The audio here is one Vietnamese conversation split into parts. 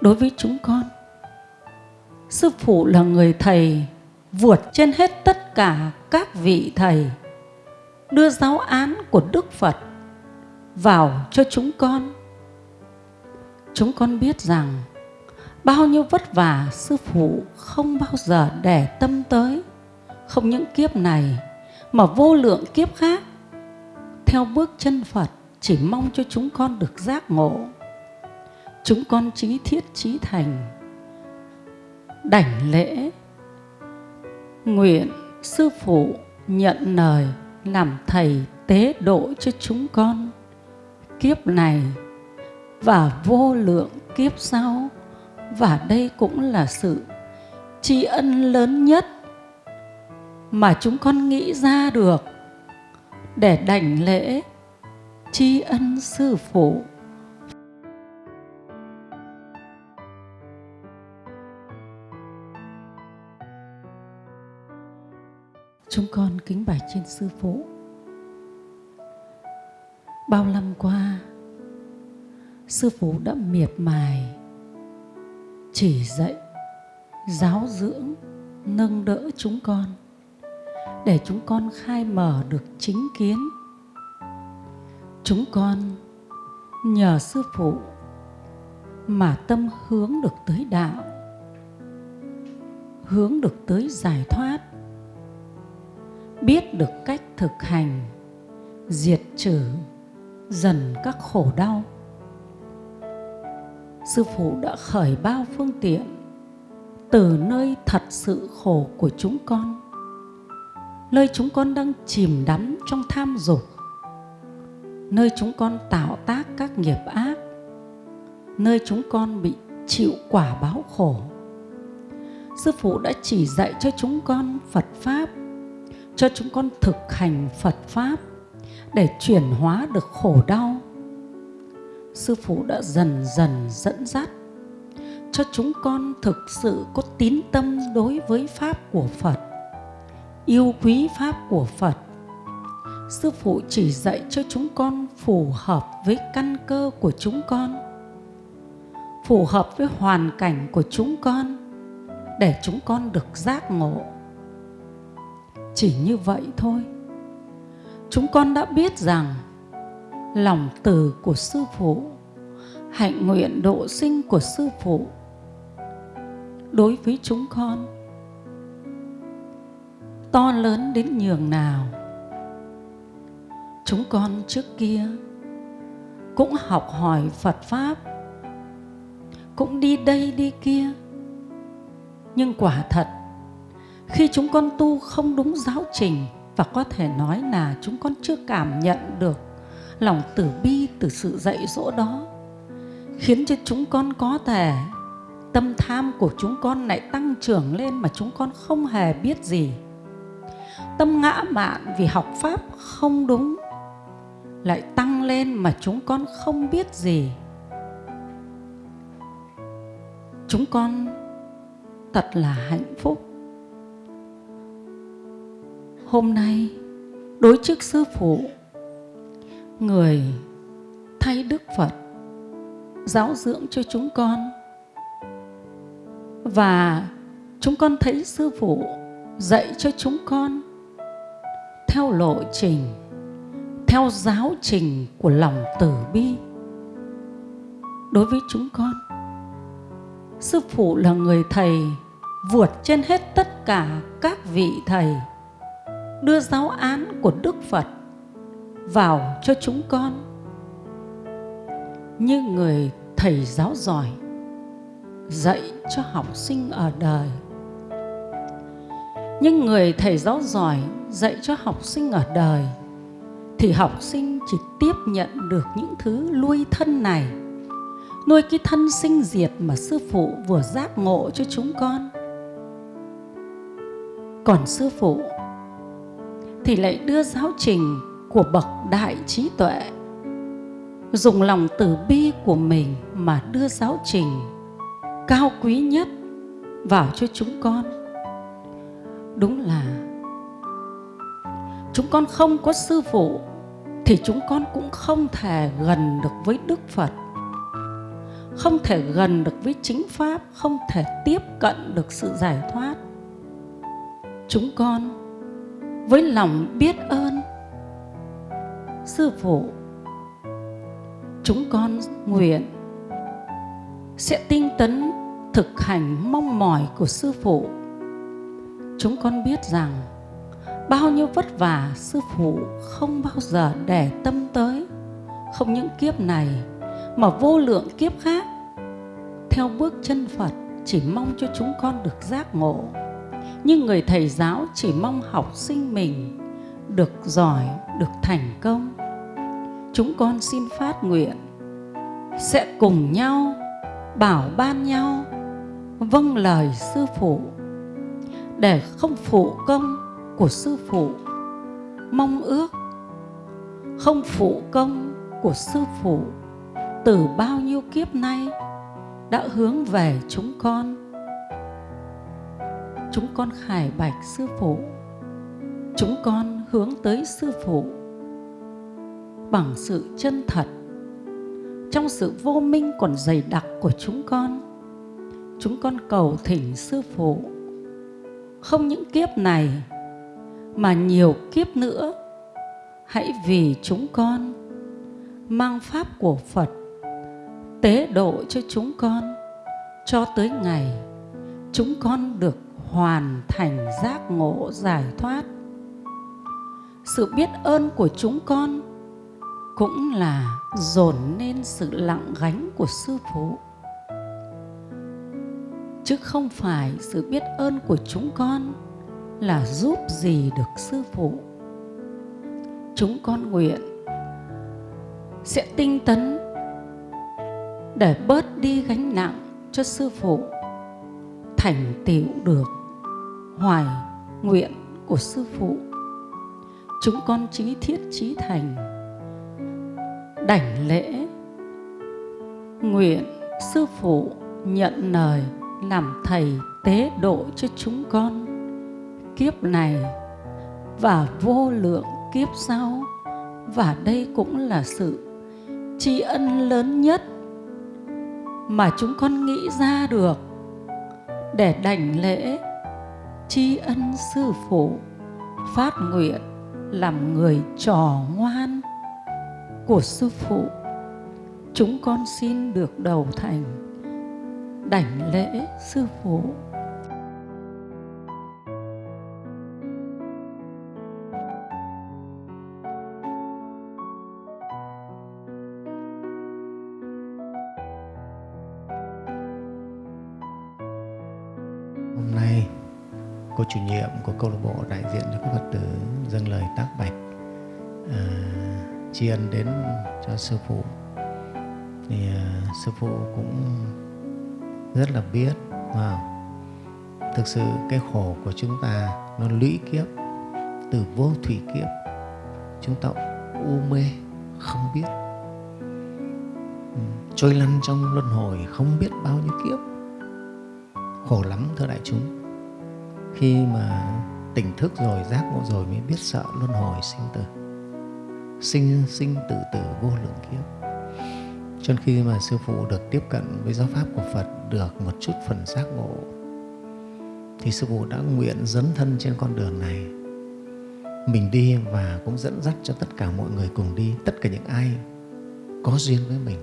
đối với chúng con. Sư phụ là người thầy vượt trên hết tất cả các vị thầy, đưa giáo án của đức phật vào cho chúng con. Chúng con biết rằng bao nhiêu vất vả sư phụ không bao giờ để tâm tới, không những kiếp này mà vô lượng kiếp khác. Theo bước chân phật, chỉ mong cho chúng con được giác ngộ chúng con trí thiết trí thành. Đảnh lễ, nguyện sư phụ nhận lời làm thầy tế độ cho chúng con. Kiếp này và vô lượng kiếp sau, và đây cũng là sự tri ân lớn nhất mà chúng con nghĩ ra được để đảnh lễ tri ân sư phụ. Chúng con kính bạch trên sư phụ. Bao năm qua, sư phụ đã miệt mài, chỉ dạy, giáo dưỡng, nâng đỡ chúng con, để chúng con khai mở được chính kiến. Chúng con nhờ sư phụ mà tâm hướng được tới đạo, hướng được tới giải thoát biết được cách thực hành, diệt trừ, dần các khổ đau. Sư phụ đã khởi bao phương tiện từ nơi thật sự khổ của chúng con, nơi chúng con đang chìm đắm trong tham dục, nơi chúng con tạo tác các nghiệp ác, nơi chúng con bị chịu quả báo khổ. Sư phụ đã chỉ dạy cho chúng con phật pháp cho chúng con thực hành phật pháp để chuyển hóa được khổ đau. Sư phụ đã dần dần dẫn dắt cho chúng con thực sự có tín tâm đối với pháp của phật, yêu quý pháp của phật. Sư phụ chỉ dạy cho chúng con phù hợp với căn cơ của chúng con, phù hợp với hoàn cảnh của chúng con để chúng con được giác ngộ chỉ như vậy thôi. Chúng con đã biết rằng lòng từ của sư phụ, hạnh nguyện độ sinh của sư phụ đối với chúng con to lớn đến nhường nào. Chúng con trước kia cũng học hỏi phật pháp, cũng đi đây đi kia, nhưng quả thật khi chúng con tu không đúng giáo trình và có thể nói là chúng con chưa cảm nhận được lòng từ bi, từ sự dạy dỗ đó, khiến cho chúng con có thể, tâm tham của chúng con lại tăng trưởng lên mà chúng con không hề biết gì. Tâm ngã mạn vì học pháp không đúng lại tăng lên mà chúng con không biết gì. Chúng con thật là hạnh phúc hôm nay đối trước sư phụ, người thay đức phật giáo dưỡng cho chúng con. Và chúng con thấy sư phụ dạy cho chúng con theo lộ trình, theo giáo trình của lòng từ bi đối với chúng con. Sư phụ là người thầy vượt trên hết tất cả các vị thầy đưa giáo án của đức phật vào cho chúng con. Như người thầy giáo giỏi dạy cho học sinh ở đời. Nhưng người thầy giáo giỏi dạy cho học sinh ở đời, thì học sinh chỉ tiếp nhận được những thứ nuôi thân này, nuôi cái thân sinh diệt mà sư phụ vừa giác ngộ cho chúng con. Còn sư phụ thì lại đưa giáo trình của bậc đại trí tuệ. Dùng lòng từ bi của mình mà đưa giáo trình cao quý nhất vào cho chúng con. Đúng là chúng con không có sư phụ thì chúng con cũng không thể gần được với đức phật, không thể gần được với chính pháp, không thể tiếp cận được sự giải thoát. Chúng con với lòng biết ơn. Sư phụ, chúng con nguyện sẽ tinh tấn thực hành mong mỏi của sư phụ. Chúng con biết rằng bao nhiêu vất vả sư phụ không bao giờ để tâm tới. Không những kiếp này mà vô lượng kiếp khác. Theo bước chân phật, chỉ mong cho chúng con được giác ngộ nhưng người thầy giáo chỉ mong học sinh mình được giỏi, được thành công. Chúng con xin phát nguyện, sẽ cùng nhau bảo ban nhau vâng lời sư phụ để không phụ công của sư phụ. Mong ước không phụ công của sư phụ từ bao nhiêu kiếp nay đã hướng về chúng con chúng con khải bạch sư phụ. Chúng con hướng tới sư phụ bằng sự chân thật. Trong sự vô minh còn dày đặc của chúng con chúng con cầu thỉnh sư phụ. Không những kiếp này, mà nhiều kiếp nữa, hãy vì chúng con mang pháp của phật tế độ cho chúng con cho tới ngày chúng con được hoàn thành giác ngộ giải thoát. Sự biết ơn của chúng con cũng là dồn nên sự lặng gánh của sư phụ. Chứ không phải sự biết ơn của chúng con là giúp gì được sư phụ. Chúng con nguyện sẽ tinh tấn để bớt đi gánh nặng cho sư phụ thành tựu được hoài nguyện của sư phụ. Chúng con chí thiết chí thành, đảnh lễ, nguyện sư phụ nhận lời làm thầy tế độ cho chúng con. Kiếp này và vô lượng kiếp sau, và đây cũng là sự tri ân lớn nhất mà chúng con nghĩ ra được để đảnh lễ, tri ân sư phụ, phát nguyện làm người trò ngoan của sư phụ. Chúng con xin được đầu thành đảnh lễ sư phụ. Hôm nay, cô chủ nhiệm của câu lạc bộ đại diện cho các Phật tử dâng lời tác bạch à, tri ân đến cho sư phụ. Thì à, sư phụ cũng rất là biết và thực sự cái khổ của chúng ta nó lũy kiếp từ vô thủy kiếp. Chúng ta u mê không biết. Ừ, trôi lăn trong luân hồi không biết bao nhiêu kiếp khổ lắm, thưa đại chúng. Khi mà tỉnh thức rồi, giác ngộ rồi mới biết sợ, luân hồi, sinh tử. Sinh sinh tử tử vô lượng kiếp. Cho nên khi mà sư phụ được tiếp cận với giáo pháp của phật, được một chút phần giác ngộ, thì sư phụ đã nguyện dấn thân trên con đường này. Mình đi và cũng dẫn dắt cho tất cả mọi người cùng đi, tất cả những ai có duyên với mình.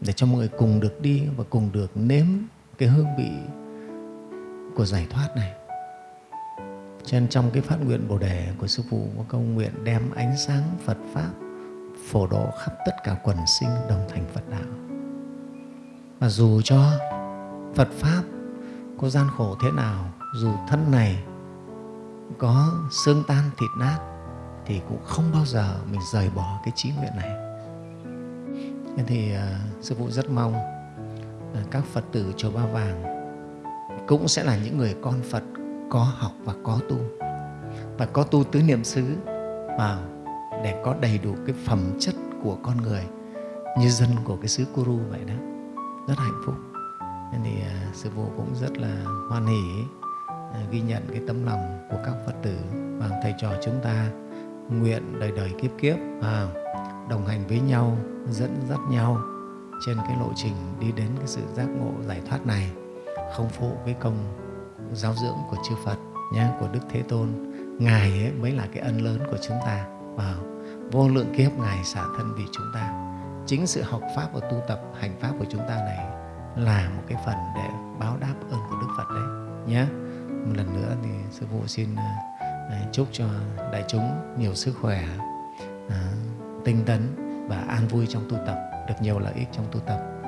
Để cho mọi người cùng được đi và cùng được nếm cái hương vị của giải thoát này cho nên trong cái phát nguyện Bồ Đề của Sư Phụ có câu nguyện đem ánh sáng Phật Pháp phổ độ khắp tất cả quần sinh đồng thành Phật đạo. Và dù cho Phật Pháp có gian khổ thế nào, dù thân này có xương tan thịt nát thì cũng không bao giờ mình rời bỏ cái trí nguyện này. Nên thì uh, Sư Phụ rất mong Ờ, các Phật tử Chùa Ba Vàng cũng sẽ là những người con Phật có học và có tu. Và có tu tứ niệm xứ và để có đầy đủ cái phẩm chất của con người như dân của cái xứ Kuru vậy đó. Rất hạnh phúc. Nên thì à, sư phụ cũng rất là hoan hỷ à, ghi nhận cái tấm lòng của các Phật tử và thầy trò chúng ta nguyện đời đời kiếp kiếp uh, đồng hành với nhau dẫn dắt nhau trên cái lộ trình đi đến cái sự giác ngộ, giải thoát này, không phụ cái công giáo dưỡng của chư Phật nhé, của Đức Thế Tôn. Ngài ấy mới là cái ân lớn của chúng ta. Và vô lượng kiếp ngài xả thân vì chúng ta. Chính sự học pháp và tu tập, hành pháp của chúng ta này là một cái phần để báo đáp ơn của Đức Phật đấy nhé. Một lần nữa thì sư phụ xin ờ, ờ, chúc cho đại chúng nhiều sức khỏe ờ, tinh tấn và an vui trong tu tập được nhiều lợi ích trong tu tập.